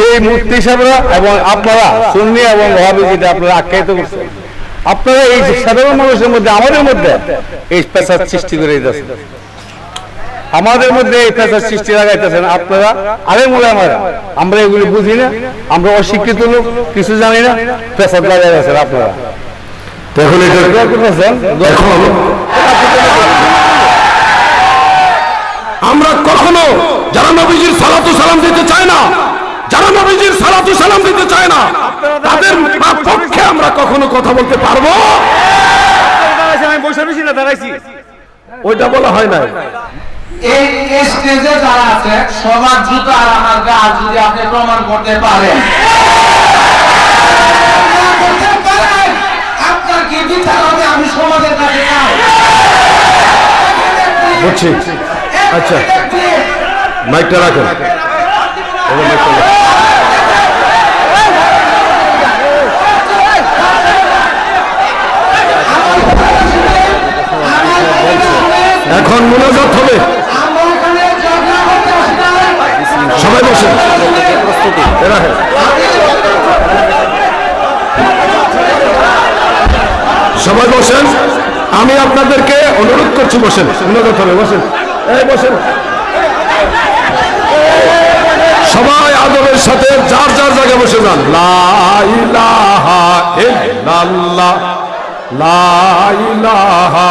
সেই মূর্তি সাহেবরা এবং আপনারা সুন্নি এবং ওহাবি যেটা আপনারা আখ্যায়িত করছেন আপনারা এই সাধারণ মানুষের মধ্যে আমাদের মধ্যে এই পেশার সৃষ্টি করে দিতেছেন। আমাদের মধ্যে এই পেশার সৃষ্টি লাগাইতেছেন আপনারা আরে মনে আমরা আমরা এগুলি বুঝি না আমরা অশিক্ষিত লোক কিছু জানি না পেশার লাগাই আছেন আপনারা। তখন এটা করতেছেন দোয়া এখন আমরা কখনো যারা নবীজির সালাতু সালাম দিতে চায় না যারা নবীজির সালাতু সালাম দিতে চায় না তাদের পক্ষে আমরা কখনো কথা বলতে পারব দাঁড়াইছি, আমি বসে রয়েছি না দাঁড়াইছি ওইটা বলা হয় না এই স্টেজে যারা আছে সবার জুতো আর আমার গা যদি আপনি প্রমাণ করতে পারেন না করতে পারেন, আপনার কি বিচার হবে আমি সমাজের কাছে বুঝছি আচ্ছা মাইকটা রাখেন মাইকটা রাখেন। এখন মোনাজাত হবে। সবাই বসেন এ সবাই বসেন। আমি আপনাদেরকে অনুরোধ করছি, বসেন। অনুরোধ হবে, বসেন। এই, বসেন। সবাই আদরের সাথে যার যার জায়গায় বসে যান। লা ইলাহা ইল্লাল্লাহ। লা ইলাহা